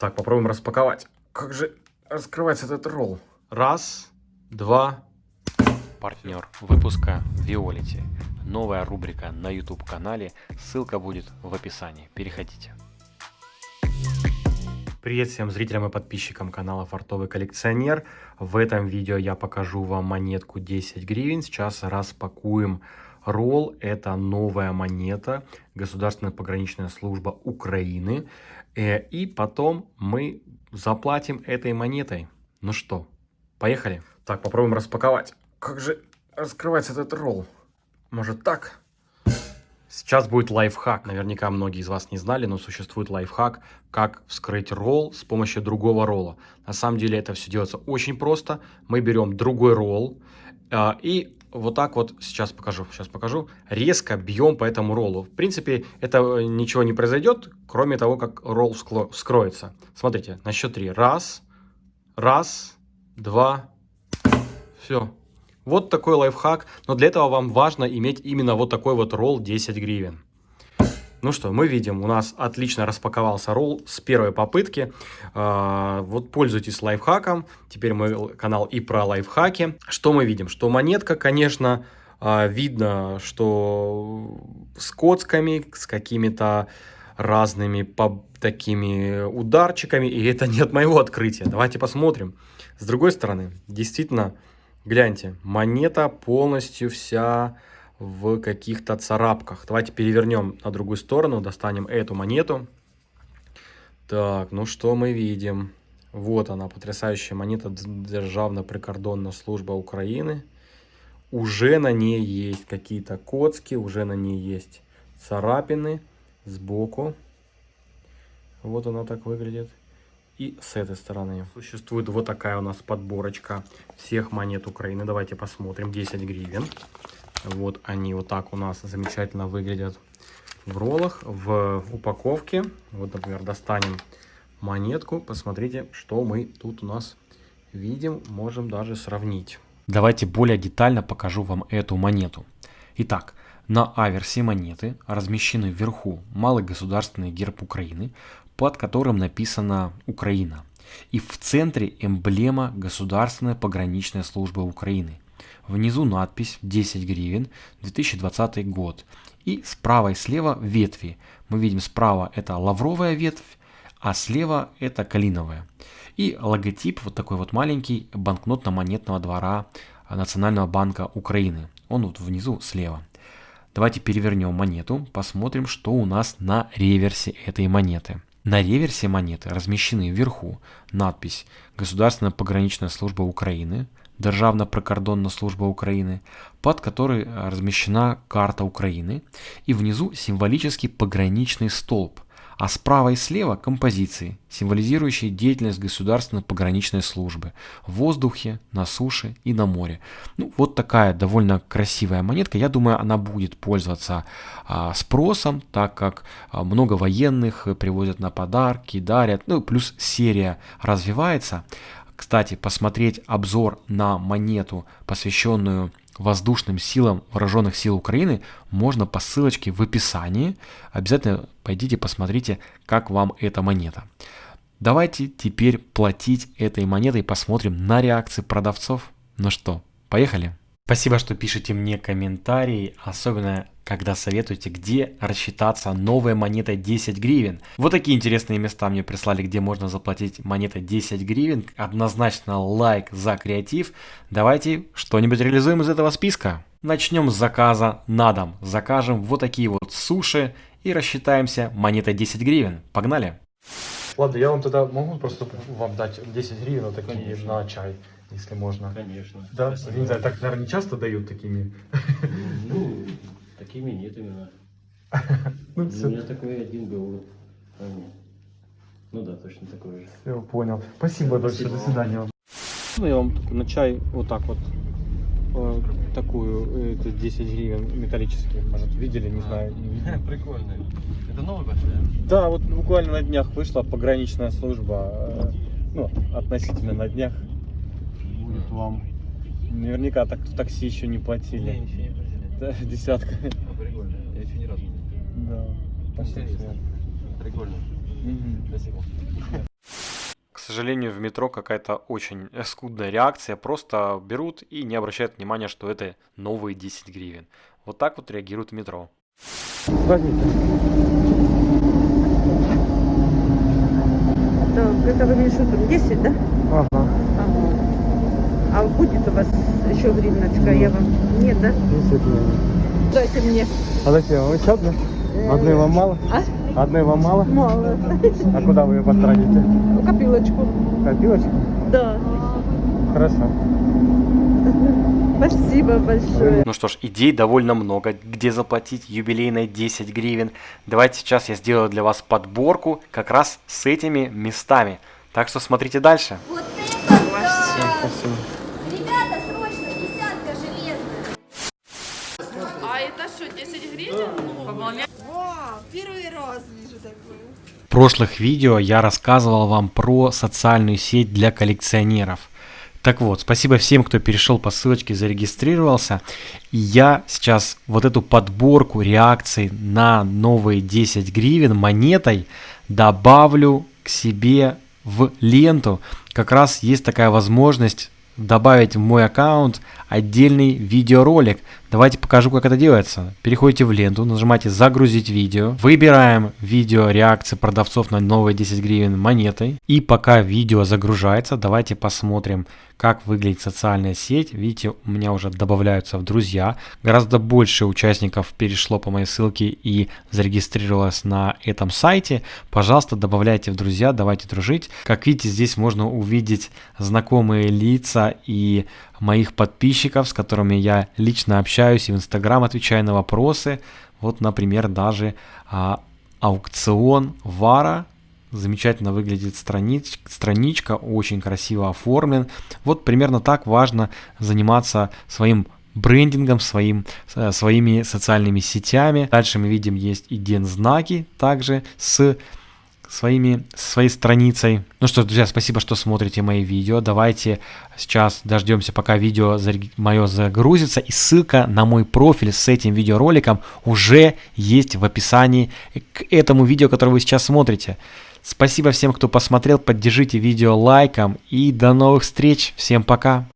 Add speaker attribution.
Speaker 1: Так, попробуем распаковать. Как же раскрывается этот ролл? Раз, два.
Speaker 2: Партнер выпуска Виолити. Новая рубрика на YouTube канале. Ссылка будет в описании. Переходите.
Speaker 1: Привет всем зрителям и подписчикам канала Фартовый коллекционер. В этом видео я покажу вам монетку 10 гривен. Сейчас распакуем ролл. Это новая монета. Государственная пограничная служба Украины. Э, и потом мы заплатим этой монетой. Ну что, поехали? Так, попробуем распаковать. Как же раскрывается этот ролл? Может так? Сейчас будет лайфхак. Наверняка многие из вас не знали, но существует лайфхак, как вскрыть ролл с помощью другого ролла. На самом деле это все делается очень просто. Мы берем другой ролл э, и вот так вот, сейчас покажу, сейчас покажу, резко бьем по этому роллу. В принципе, это э, ничего не произойдет, кроме того, как ролл вскроется. Смотрите, на счет три. Раз, раз, два, все. Вот такой лайфхак, но для этого вам важно иметь именно вот такой вот ролл 10 гривен. Ну что, мы видим, у нас отлично распаковался ролл с первой попытки. А, вот пользуйтесь лайфхаком. Теперь мой канал и про лайфхаки. Что мы видим? Что монетка, конечно, а, видно, что с коцками, с какими-то разными такими ударчиками. И это не от моего открытия. Давайте посмотрим. С другой стороны, действительно, гляньте, монета полностью вся в каких-то царапках. Давайте перевернем на другую сторону, достанем эту монету. Так, ну что мы видим? Вот она, потрясающая монета Державная прикордонная служба Украины. Уже на ней есть какие-то коцки, уже на ней есть царапины сбоку. Вот она так выглядит. И с этой стороны существует вот такая у нас подборочка всех монет Украины. Давайте посмотрим. 10 гривен. Вот они вот так у нас замечательно выглядят в роллах, в упаковке. Вот, например, достанем монетку. Посмотрите, что мы тут у нас видим. Можем даже сравнить.
Speaker 2: Давайте более детально покажу вам эту монету. Итак, на аверсе монеты размещены вверху малый государственный герб Украины, под которым написано «Украина». И в центре эмблема Государственной пограничной службы Украины – Внизу надпись 10 гривен 2020 год. И справа и слева ветви. Мы видим справа это лавровая ветвь, а слева это калиновая. И логотип вот такой вот маленький банкнотно-монетного двора Национального банка Украины. Он вот внизу слева. Давайте перевернем монету, посмотрим, что у нас на реверсе этой монеты. На реверсе монеты размещены вверху надпись «Государственная пограничная служба Украины», Державна прикордонна служба Украины, под которой размещена карта Украины, и внизу символический пограничный столб, а справа и слева композиции, символизирующие деятельность государственной пограничной службы в воздухе, на суше и на море. Ну, вот такая довольно красивая монетка. Я думаю, она будет пользоваться а, спросом, так как а, много военных привозят на подарки, дарят. Ну, плюс серия развивается. Кстати, посмотреть обзор на монету, посвященную воздушным силам вооруженных сил Украины, можно по ссылочке в описании. Обязательно пойдите посмотрите, как вам эта монета. Давайте теперь платить этой монетой, посмотрим на реакции продавцов. Ну что, поехали? Спасибо, что пишете мне комментарии, особенно когда советуете, где рассчитаться новой монетой 10 гривен. Вот такие интересные места мне прислали, где можно заплатить монетой 10 гривен. Однозначно лайк за креатив. Давайте что-нибудь реализуем из этого списка. Начнем с заказа на дом. Закажем вот такие вот суши и рассчитаемся монетой 10 гривен. Погнали!
Speaker 1: Ладно, я вам тогда могу просто вам дать 10 гривен вот такие Конечно. на чай если можно.
Speaker 3: Конечно.
Speaker 1: Да? Спасибо. Не знаю, так, наверное, не часто дают такими.
Speaker 3: Ну, такими нет именно. Ну, У меня такой один был. Ну да, точно такой же.
Speaker 1: Все, понял. Спасибо большое, до свидания. Ну, я вам на чай вот так вот э, такую, это 10 гривен металлические, может, видели, не знаю.
Speaker 3: Прикольно. Это новый большой,
Speaker 1: да? Да, вот буквально на днях вышла пограничная служба, э, ну, относительно на днях будет вам. Наверняка так в такси еще не платили.
Speaker 3: Не, ничего не платили.
Speaker 1: Да, десятка.
Speaker 3: Ну, прикольно. Я еще ни разу не
Speaker 1: Да.
Speaker 3: Спасибо. Прикольно.
Speaker 1: Угу.
Speaker 3: Спасибо.
Speaker 2: сожалению, в метро какая-то очень скудная реакция. Просто берут и не обращают внимания, что это новые 10 гривен. Вот так вот реагируют в метро.
Speaker 1: Возьмите.
Speaker 4: Так, это вы мне что там, 10, да? Ага. А будет у вас еще гривночка? Я вам... Нет, да? Дайте мне.
Speaker 1: А зачем? Вы еще одну? Одной вам мало?
Speaker 4: А?
Speaker 1: Одной вам мало?
Speaker 4: Мало.
Speaker 1: А куда вы ее потратите?
Speaker 4: Копилочку.
Speaker 1: Копилочку?
Speaker 4: Да.
Speaker 1: Хорошо.
Speaker 4: Спасибо большое.
Speaker 2: Ну что ж, идей довольно много, где заплатить юбилейные 10 гривен. Давайте сейчас я сделаю для вас подборку как раз с этими местами. Так что смотрите дальше.
Speaker 5: Вот это да!
Speaker 1: Спасибо.
Speaker 5: Ребята, срочно, десятка железная.
Speaker 6: А это что, 10 гривен? Ну, вполне.
Speaker 2: В прошлых видео я рассказывал вам про социальную сеть для коллекционеров. Так вот, спасибо всем, кто перешел по ссылочке, зарегистрировался. И я сейчас вот эту подборку реакций на новые 10 гривен монетой добавлю к себе в ленту. Как раз есть такая возможность добавить в мой аккаунт отдельный видеоролик. Давайте покажу, как это делается. Переходите в ленту, нажимаете «Загрузить видео». Выбираем видео реакции продавцов на новые 10 гривен монетой. И пока видео загружается, давайте посмотрим, как выглядит социальная сеть. Видите, у меня уже добавляются в друзья. Гораздо больше участников перешло по моей ссылке и зарегистрировалось на этом сайте. Пожалуйста, добавляйте в друзья, давайте дружить. Как видите, здесь можно увидеть знакомые лица и моих подписчиков, с которыми я лично общаюсь и в Инстаграм отвечаю на вопросы. Вот, например, даже а, аукцион Вара. Замечательно выглядит странич, страничка, очень красиво оформлен. Вот примерно так важно заниматься своим брендингом, своим, э, своими социальными сетями. Дальше мы видим есть и знаки также с своими, своей страницей. Ну что, друзья, спасибо, что смотрите мои видео. Давайте сейчас дождемся, пока видео мое загрузится. И ссылка на мой профиль с этим видеороликом уже есть в описании к этому видео, которое вы сейчас смотрите. Спасибо всем, кто посмотрел. Поддержите видео лайком. И до новых встреч. Всем пока.